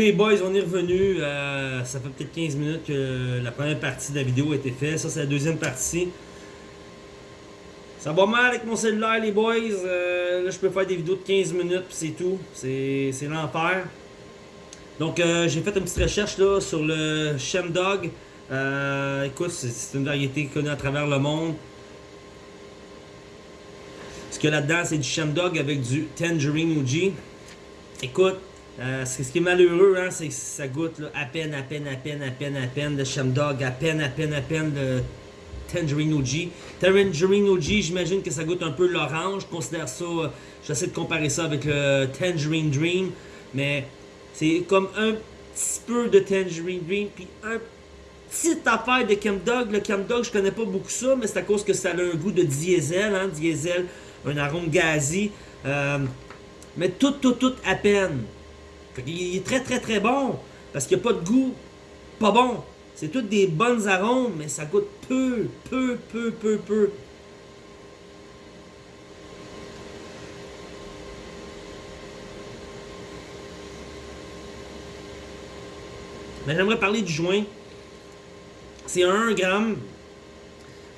Les boys, on est revenu. Euh, ça fait peut-être 15 minutes que la première partie de la vidéo a été faite. Ça, c'est la deuxième partie. Ça va mal avec mon cellulaire, les boys. Euh, là, je peux faire des vidéos de 15 minutes, c'est tout. C'est l'enfer. Donc, euh, j'ai fait une petite recherche là, sur le Shemdog. Euh, écoute, c'est une variété connue à travers le monde. Ce a là-dedans, c'est du Shemdog avec du Tangerine Uji. Écoute, euh, ce qui est malheureux, hein, c'est que ça goûte à peine, à peine, à peine, à peine, à peine de Shemdog, à peine, à peine, à peine de Tangerine OG. Tangerine OG, j'imagine que ça goûte un peu l'orange. Je considère ça, euh, j'essaie de comparer ça avec le Tangerine Dream, mais c'est comme un petit peu de Tangerine Dream, puis un petite affaire de Chemdog. Le Chemdog, je connais pas beaucoup ça, mais c'est à cause que ça a un goût de diesel, hein, diesel, un arôme gazi. Euh, mais tout, tout, tout à peine. Il est très, très, très bon, parce qu'il n'y a pas de goût pas bon. C'est toutes des bonnes arômes, mais ça goûte peu, peu, peu, peu, peu. Mais j'aimerais parler du joint. C'est un 1 gramme.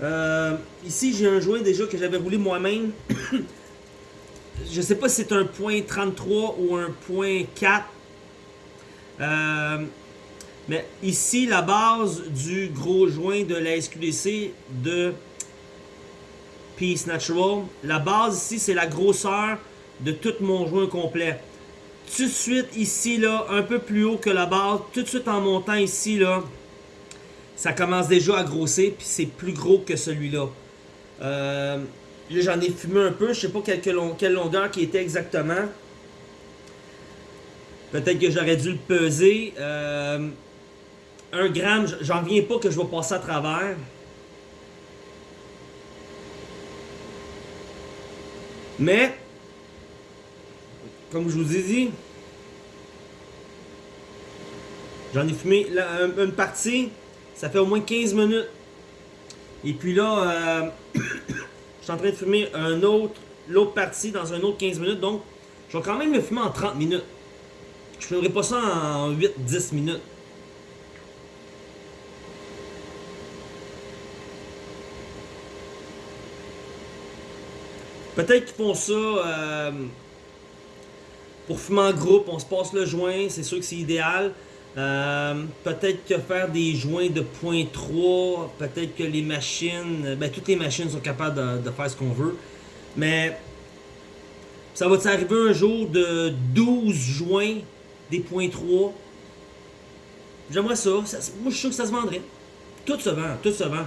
Euh, ici, j'ai un joint déjà que j'avais roulé moi-même. Je sais pas si c'est un point 33 ou un point 4. Euh, mais ici, la base du gros joint de la SQDC de Peace Natural, la base ici, c'est la grosseur de tout mon joint complet. Tout de suite ici, là, un peu plus haut que la base, tout de suite en montant ici, là, ça commence déjà à grossir, puis c'est plus gros que celui-là. Euh, j'en ai fumé un peu, je sais pas quelle, longueur qui était exactement. Peut-être que j'aurais dû le peser. Euh, un gramme, j'en viens pas que je vais passer à travers. Mais, comme je vous ai dit, j'en ai fumé une partie, ça fait au moins 15 minutes. Et puis là, euh, je suis en train de fumer un autre, l'autre partie dans un autre 15 minutes. Donc, je vais quand même le fumer en 30 minutes. Je ne ferai pas ça en 8-10 minutes. Peut-être qu'ils font ça euh, pour fumer en groupe, on se passe le joint, c'est sûr que c'est idéal. Euh, peut-être que faire des joints de .3, peut-être que les machines, ben toutes les machines sont capables de, faire ce qu'on veut. Mais ça va t'arriver un jour de 12 joints des .3. J'aimerais ça. Moi, je suis sûr que ça se vendrait. Tout se vend, tout se vend.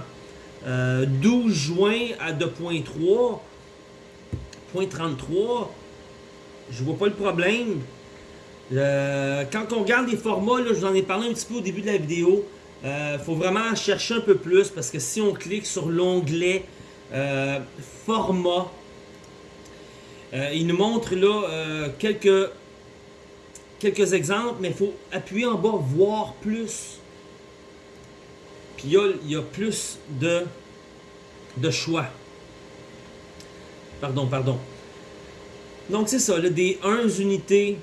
12 euh, joints à 2.3, 33, je vois pas le problème. Euh, quand on regarde les formats, je vous en ai parlé un petit peu au début de la vidéo, il euh, faut vraiment chercher un peu plus parce que si on clique sur l'onglet euh, format, il nous montre là quelques, quelques exemples, mais il faut appuyer en bas, voir plus. Puis il y a, plus de, de choix. Pardon, pardon. Donc c'est ça, là, des 1 unités,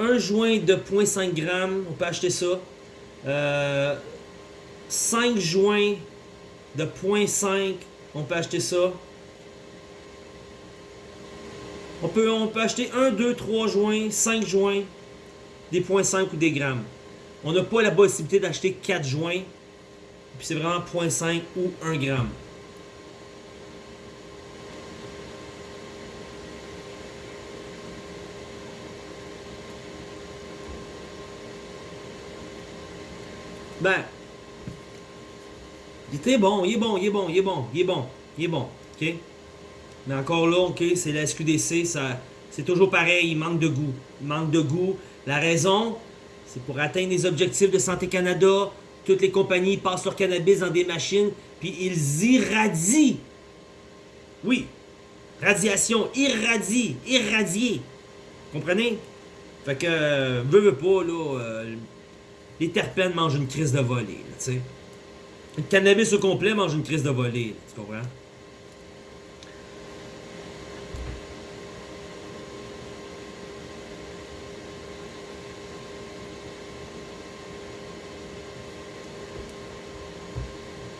un joint de 0.5 g, on peut acheter ça. 5 euh, joints de 0.5, on peut acheter ça. On peut, on peut acheter 1, 2, 3 joints, 5 joints, des 0.5 ou des grammes. On n'a pas la possibilité d'acheter 4 joints, puis c'est vraiment 0.5 ou 1 gramme. Ben, il très bon, il est bon, il est bon, il est bon, il est bon, il est bon, ok? Mais encore là, ok, c'est la SQDC, c'est toujours pareil, il manque de goût. Il manque de goût. La raison, c'est pour atteindre les objectifs de Santé Canada, toutes les compagnies passent leur cannabis dans des machines, puis ils irradient. Oui, radiation, irradie, irradier. Comprenez? Fait que, euh, veux, veux pas, là, euh, les terpènes mangent une crise de volée, tu sais. Le cannabis au complet mange une crise de volée, tu comprends?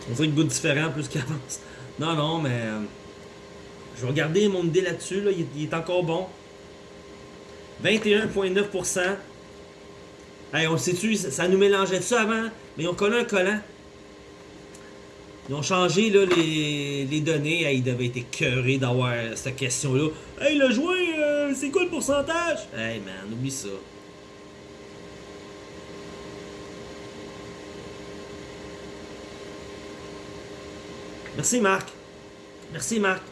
On dirait que goût différent plus qu'il avance. Non, non, mais... Euh, je vais regarder mon idée là-dessus, là. Il est encore bon. 21,9%. Hey, on le sait-tu, ça, nous mélangeait de ça avant, mais ont collé un collant. Ils ont changé là, les, les données. Hey, ils devaient être écœurés d'avoir cette question-là. Hey, le joint, euh, c'est quoi le pourcentage? Hey, man, oublie ça. Merci, Marc. Merci, Marc.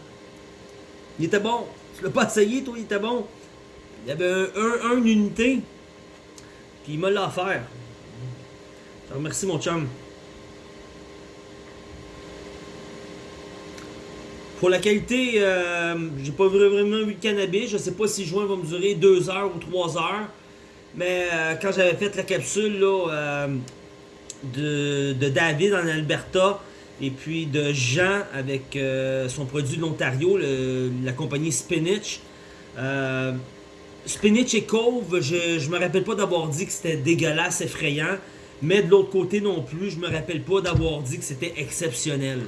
Il était bon. Tu l'as pas essayé, toi, il était bon. Il y avait un unité. Il m'a l'a offert. Je remercie, mon chum. Pour la qualité, euh, j'ai pas vraiment vu le cannabis. Je sais pas si le joint va me durer 2 heures ou 3 heures. Mais euh, quand j'avais fait la capsule là, euh, de, de David en Alberta et puis de Jean avec euh, son produit de l'Ontario, la compagnie Spinach. Spinach et Cove, je, je me rappelle pas d'avoir dit que c'était dégueulasse, effrayant. Mais de l'autre côté non plus, je me rappelle pas d'avoir dit que c'était exceptionnel.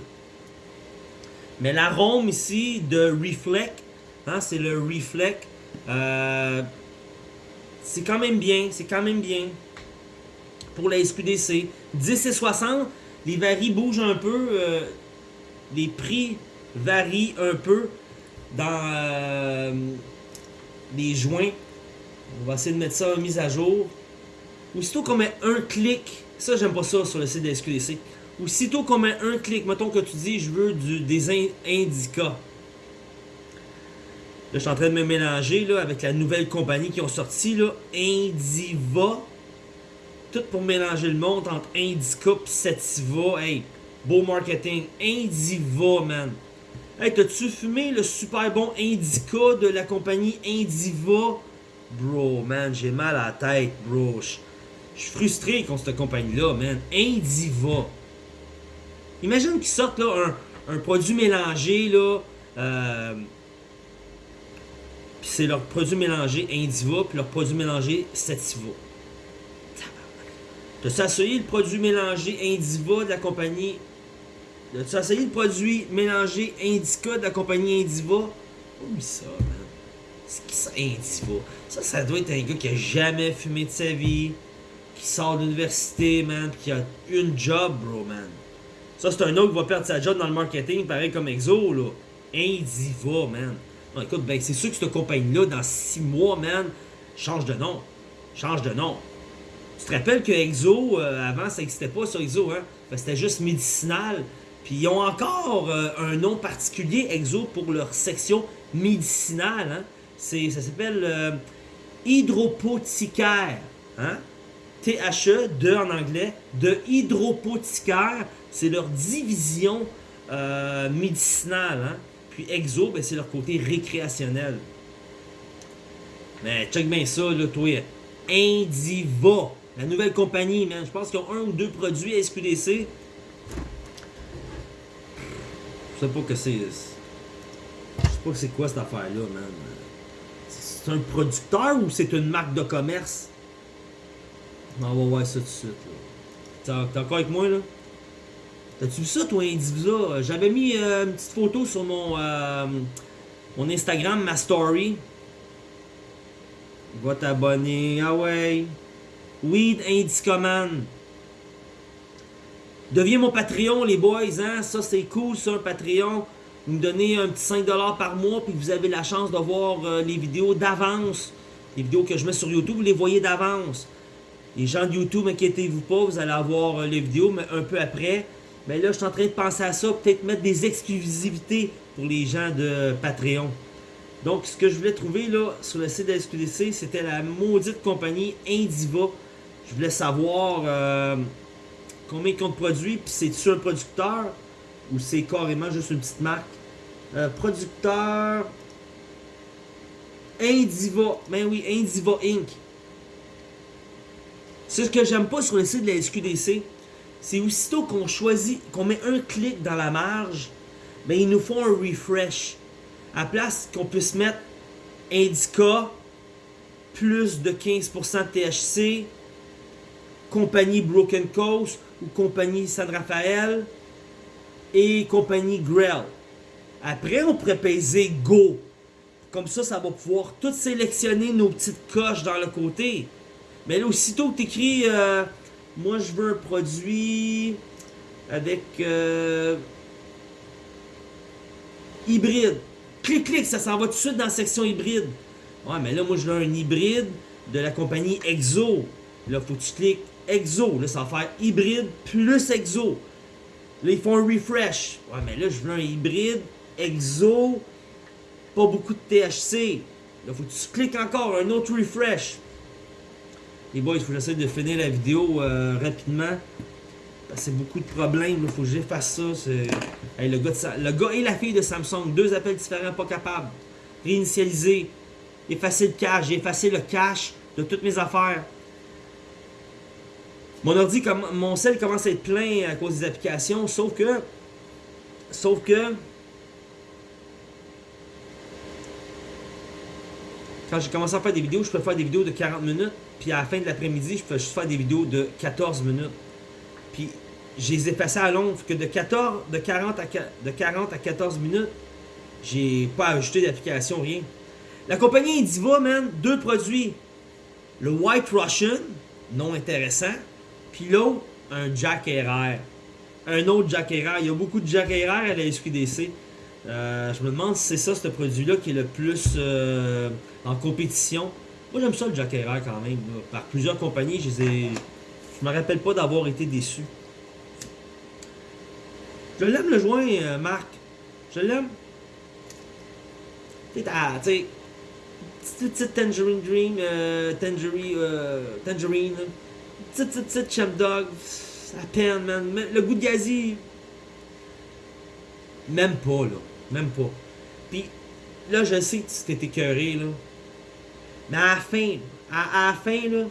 Mais l'arôme ici de Reflect, hein, c'est le Reflect, euh, c'est quand même bien, c'est quand même bien pour la SQDC. 10 et 60, les varis bougent un peu, euh, les prix varient un peu dans euh, les joints. On va essayer de mettre ça en mise à jour. Aussitôt qu'on met un clic, ça j'aime pas ça sur le site de SQDC. Aussitôt qu'on met un clic, mettons que tu dis je veux du, des in- indicas. Là, je suis en train de me mélanger là, avec la nouvelle compagnie qui ont sorti, là, Indiva. Tout pour mélanger le monde entre Indica et Sativa. Hey, beau marketing. Indiva, man. Hey, t'as-tu fumé le super bon Indica de la compagnie Indiva? Bro, man, j'ai mal à la tête, bro. Je suis frustré contre cette compagnie-là, man. Indiva. Imagine qu'ils sortent là, un, produit mélangé, là. Euh, puis c'est leur produit mélangé Indiva, puis leur produit mélangé Sativa. T'as-tu essayé le produit mélangé Indiva de la compagnie. T'as-tu essayé le produit mélangé Indica de la compagnie Indiva? Oublie ça, man. C'est qui ça, Indiva? Ça, ça doit être un gars qui a jamais fumé de sa vie, qui sort de l'université, man, puis qui a une job, bro, man. Ça, c'est un autre qui va perdre sa job dans le marketing, pareil comme Exo, là. Indiva, man. Non, écoute, ben, c'est sûr que cette compagnie-là, dans 6 mois, man, change de nom. Change de nom. Tu te rappelles que Exo, euh, avant, ça n'existait pas sur Exo, hein? Que C'était juste médicinal. Puis ils ont encore euh, un nom particulier, Exo, pour leur section médicinale, hein? Ça s'appelle euh, hydropothicaire, hein? THE, de en anglais, de hydropothicaire, c'est leur division euh, médicinale, hein? Puis Exo, ben, c'est leur côté récréationnel. Mais check bien ça, là, toi. Indiva, la nouvelle compagnie, man. Je pense qu'ils ont un ou deux produits à SQDC. Je sais pas que c'est. Je sais pas c'est quoi cette affaire-là, man. C'est un producteur ou c'est une marque de commerce? On va voir ça tout de suite, là. T'es encore avec moi, là? T'as-tu vu ça, toi, Indivisa? J'avais mis euh, une petite photo sur mon, euh, mon Instagram, ma story. Va t'abonner. Ah ouais. Weed Indicaman. Deviens mon Patreon, les boys. Hein? Ça, c'est cool, ça, un Patreon. Vous me donnez un petit 5$ par mois, puis vous avez la chance de voir euh, les vidéos d'avance. Les vidéos que je mets sur YouTube, vous les voyez d'avance. Les gens de YouTube, inquiétez-vous pas, vous allez avoir euh, les vidéos, un peu après. Mais là, je suis en train de penser à ça, peut-être mettre des exclusivités pour les gens de Patreon. Donc, ce que je voulais trouver là sur le site de la SQDC, c'était la maudite compagnie Indiva. Je voulais savoir euh, combien ils comptent produits, puis c'est-tu un producteur ou c'est carrément juste une petite marque? Euh, producteur Indiva. Ben oui, Indiva Inc. C'est ce que j'aime pas sur le site de la SQDC. C'est aussitôt qu'on choisit, qu'on met un clic dans la marge, ben ils nous font un refresh. À place qu'on puisse mettre Indica, plus de 15% de THC, compagnie Broken Coast ou compagnie San Rafael, et compagnie Grell. Après, on pourrait peser Go. Comme ça, ça va pouvoir tout sélectionner nos petites coches dans le côté. Mais là, aussitôt que tu écris, euh, moi je veux un produit avec euh, hybride. Clic, clic, ça s'en va tout de suite dans la section hybride. Ouais, mais là, moi je veux un hybride de la compagnie Exo. Là, faut que tu cliques Exo. Là, ça va faire hybride plus Exo. Là, ils font un refresh. Ouais, mais là, je veux un hybride Exo, pas beaucoup de THC. Là, faut que tu cliques encore, un autre refresh. Les boys, il faut que j'essaie de finir la vidéo euh, rapidement. C'est beaucoup de problèmes, il faut que j'efface ça. le, gars le gars et la fille de Samsung, deux appels différents, pas capables. Réinitialiser. Effacer le cache. J'ai effacé le cache de toutes mes affaires. Mon ordi, mon cell commence à être plein à cause des applications, sauf que... Sauf que... Quand j'ai commencé à faire des vidéos, je peux faire des vidéos de 40 minutes. Puis à la fin de l'après-midi, je peux juste faire des vidéos de 14 minutes. Puis je les ai passées à long. que de, 14, de, 40 à, de 40 à 14 minutes, j'ai pas ajouté d'application, rien. La compagnie Indiva, man, deux produits. Le White Russian, non intéressant. Puis l'autre, un Jack RR. Un autre Jack RR. Il y a beaucoup de Jack RR à la SQDC. Euh, je me demande si c'est ça, ce produit-là, qui est le plus euh, en compétition. Moi, j'aime ça, le Jack RR, quand même. Par plusieurs compagnies, je les ai... Me rappelle pas d'avoir été déçu. Je l'aime, le joint, euh, Marc. Je l'aime. Tu sais, Tangerine Dream, Tangerine, Tangerine, petite, petite, petite Champ Dog, à peine, man. Le goût de gazi, même pas, là. Même pas. Puis, là, je sais que tu t'es écœuré, là. Mais à la fin, à, à la fin, là,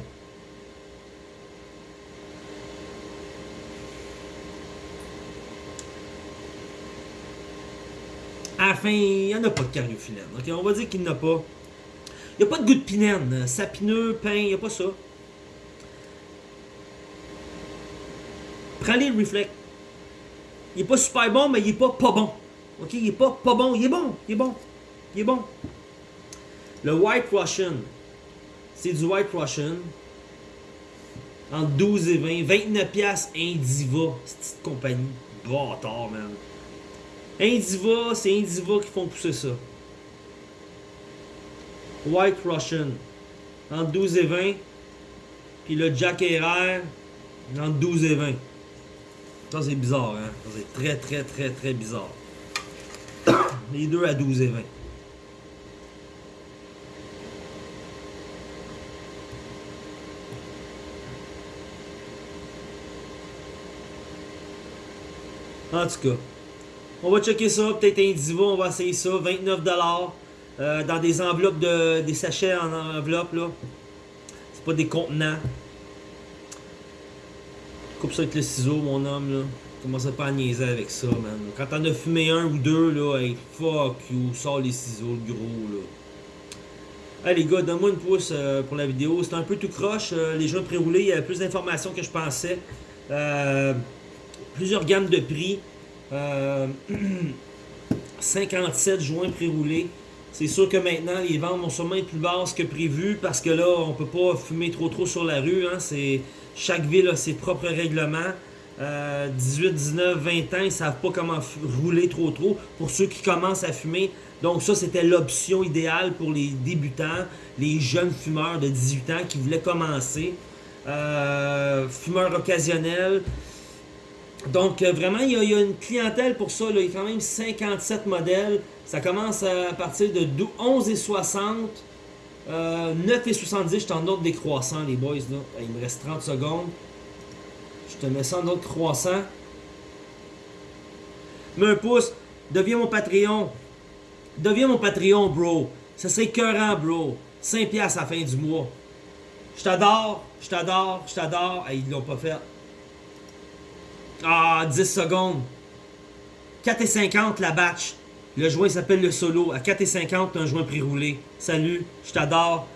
à la fin, il n'y en a pas de cariophyllène. Ok, on va dire qu'il n'y en a pas. Il n'y a pas de goût de pinène, sapineux, pain, il n'y a pas ça. Prends-les le reflect. Il est pas super bon, mais il est pas pas bon. Ok, il est pas pas bon, il est bon, il est bon, il est bon. Le White Russian, c'est du White Russian. Entre 12 et 20, 29 piastres Indiva, cette compagnie. Bâtard, man. Indiva, c'est Indiva qui font pousser ça. White Russian, entre 12 et 20. Puis le Jack RR, entre 12 et 20. Ça, c'est bizarre, hein? c'est très, très, très, très bizarre. Les deux à 12 et 20. En tout cas, on va checker ça, peut-être un on va essayer ça, 29$ euh, dans des enveloppes, de, des sachets en enveloppe, là. C'est pas des contenants. Coupe ça avec le ciseau, mon homme, là. Commence pas à niaiser avec ça, man. Quand t'en as fumé un ou deux, là, hey, fuck you, sors les ciseaux, le gros, là. Hey les gars, donne-moi une pouce euh, pour la vidéo. C'est un peu tout croche. Euh, les joints pré-roulés, il y avait plus d'informations que je pensais. Euh, plusieurs gammes de prix. 57 joints pré-roulés. C'est sûr que maintenant, les ventes vont sûrement être plus basses que prévu parce que là, on peut pas fumer trop trop sur la rue. Hein. Chaque ville a ses propres règlements. 18, 19, 20 ans, ils savent pas comment rouler trop trop pour ceux qui commencent à fumer. Donc ça, c'était l'option idéale pour les débutants, les jeunes fumeurs de 18 ans qui voulaient commencer. Euh, fumeurs occasionnels. Donc euh, vraiment, il y, a, une clientèle pour ça. Il y a quand même 57 modèles. Ça commence à partir de 11 et 60. 9 et 70, je t'en note décroissant, les boys. Là. Il me reste 30 secondes. Je te mets ça en autre croissant. Mets un pouce. Deviens mon Patreon. Deviens mon Patreon, bro. Ça serait écœurant, bro. 5 piastres à la fin du mois. Je t'adore. Je t'adore. Je t'adore. Ils ils l'ont pas fait. Ah, 10 secondes. 4,50 la batch. Le joint s'appelle le solo. À 4,50, un joint pré-roulé. Salut, je t'adore.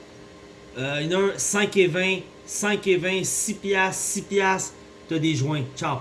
Il y en a un 5 et 20, 5 et 20, 6 piastres, 6 piastres. T'as des joints. Ciao.